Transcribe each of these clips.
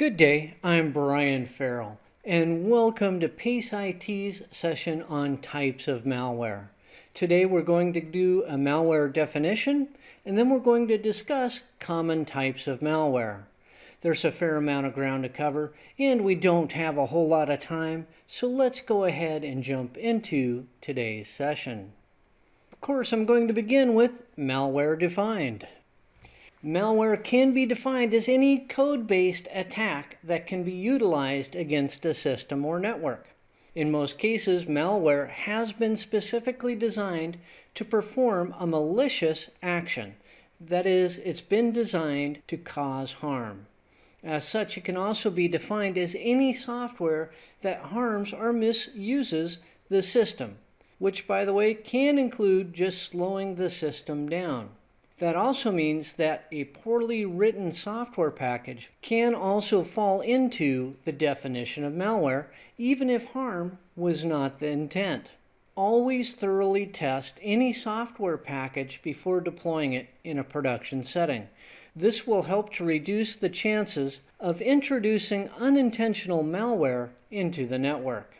Good day, I'm Brian Farrell, and welcome to PACE IT's session on types of malware. Today we're going to do a malware definition, and then we're going to discuss common types of malware. There's a fair amount of ground to cover, and we don't have a whole lot of time, so let's go ahead and jump into today's session. Of course, I'm going to begin with malware defined. Malware can be defined as any code-based attack that can be utilized against a system or network. In most cases, malware has been specifically designed to perform a malicious action. That is, it's been designed to cause harm. As such, it can also be defined as any software that harms or misuses the system, which, by the way, can include just slowing the system down. That also means that a poorly written software package can also fall into the definition of malware, even if harm was not the intent. Always thoroughly test any software package before deploying it in a production setting. This will help to reduce the chances of introducing unintentional malware into the network.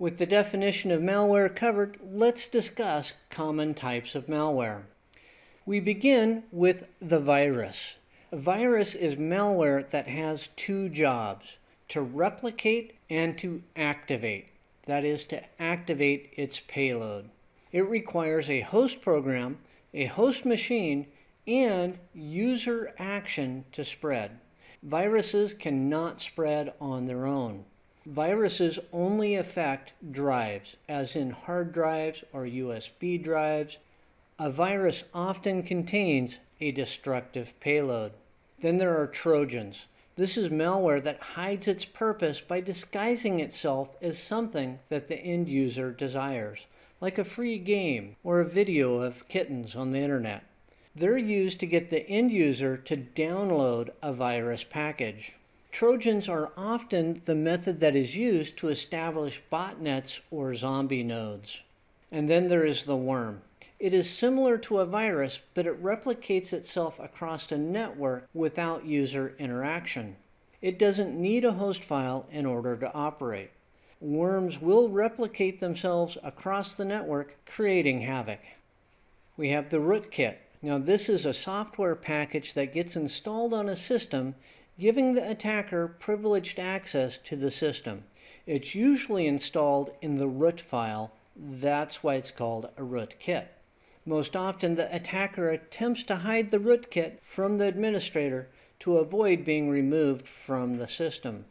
With the definition of malware covered, let's discuss common types of malware. We begin with the virus. A virus is malware that has two jobs, to replicate and to activate. That is to activate its payload. It requires a host program, a host machine, and user action to spread. Viruses cannot spread on their own. Viruses only affect drives, as in hard drives or USB drives, a virus often contains a destructive payload. Then there are Trojans. This is malware that hides its purpose by disguising itself as something that the end user desires, like a free game or a video of kittens on the internet. They're used to get the end user to download a virus package. Trojans are often the method that is used to establish botnets or zombie nodes. And then there is the worm. It is similar to a virus, but it replicates itself across a network without user interaction. It doesn't need a host file in order to operate. Worms will replicate themselves across the network, creating havoc. We have the rootkit. Now this is a software package that gets installed on a system, giving the attacker privileged access to the system. It's usually installed in the root file. That's why it's called a rootkit. Most often, the attacker attempts to hide the rootkit from the administrator to avoid being removed from the system.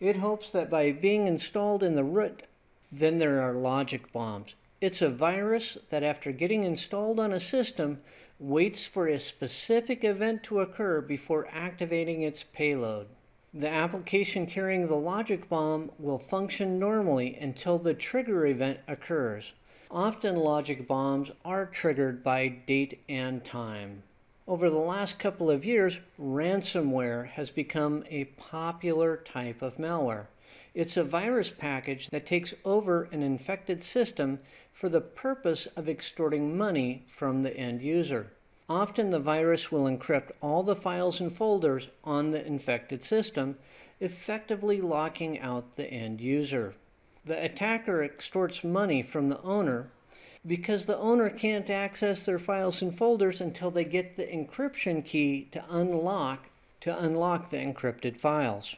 It hopes that by being installed in the root, then there are logic bombs. It's a virus that after getting installed on a system, waits for a specific event to occur before activating its payload. The application carrying the logic bomb will function normally until the trigger event occurs. Often logic bombs are triggered by date and time. Over the last couple of years, ransomware has become a popular type of malware. It's a virus package that takes over an infected system for the purpose of extorting money from the end user. Often the virus will encrypt all the files and folders on the infected system, effectively locking out the end user the attacker extorts money from the owner because the owner can't access their files and folders until they get the encryption key to unlock to unlock the encrypted files.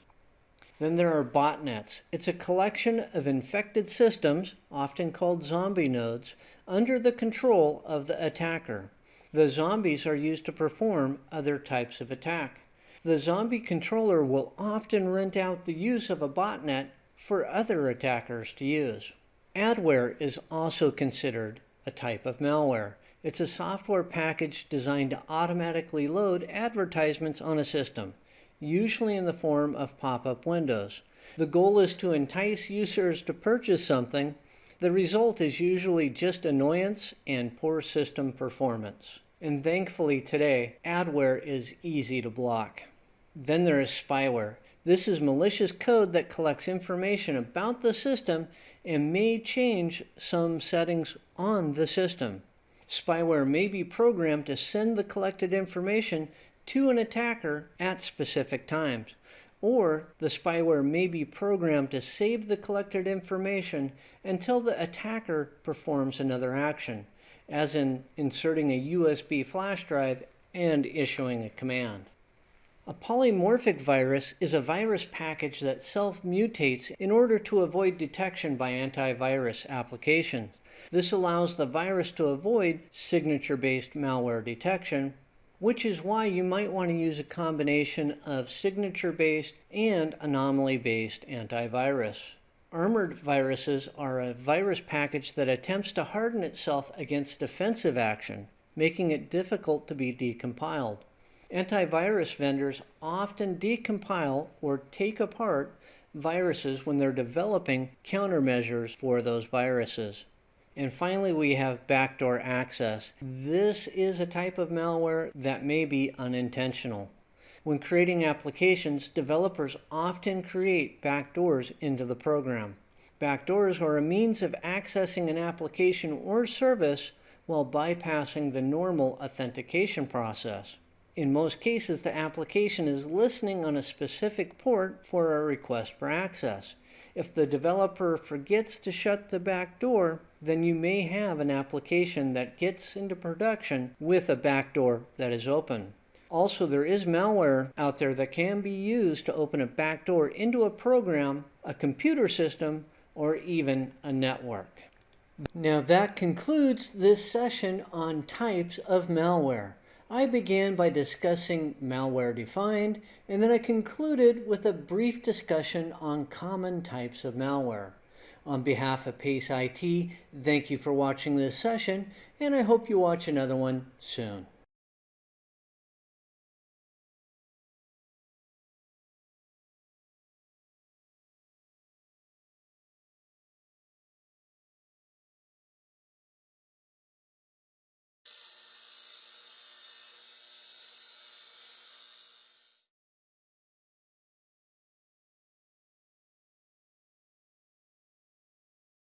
Then there are botnets. It's a collection of infected systems, often called zombie nodes, under the control of the attacker. The zombies are used to perform other types of attack. The zombie controller will often rent out the use of a botnet for other attackers to use. Adware is also considered a type of malware. It's a software package designed to automatically load advertisements on a system, usually in the form of pop-up windows. The goal is to entice users to purchase something. The result is usually just annoyance and poor system performance. And thankfully today, adware is easy to block. Then there is spyware. This is malicious code that collects information about the system and may change some settings on the system. Spyware may be programmed to send the collected information to an attacker at specific times. Or the spyware may be programmed to save the collected information until the attacker performs another action, as in inserting a USB flash drive and issuing a command. A polymorphic virus is a virus package that self-mutates in order to avoid detection by antivirus applications. This allows the virus to avoid signature-based malware detection, which is why you might want to use a combination of signature-based and anomaly-based antivirus. Armored viruses are a virus package that attempts to harden itself against defensive action, making it difficult to be decompiled. Antivirus vendors often decompile or take apart viruses when they're developing countermeasures for those viruses. And finally, we have backdoor access. This is a type of malware that may be unintentional. When creating applications, developers often create backdoors into the program. Backdoors are a means of accessing an application or service while bypassing the normal authentication process. In most cases, the application is listening on a specific port for a request for access. If the developer forgets to shut the back door, then you may have an application that gets into production with a backdoor that is open. Also, there is malware out there that can be used to open a backdoor into a program, a computer system, or even a network. Now that concludes this session on types of malware. I began by discussing malware defined, and then I concluded with a brief discussion on common types of malware. On behalf of PACE IT, thank you for watching this session, and I hope you watch another one soon.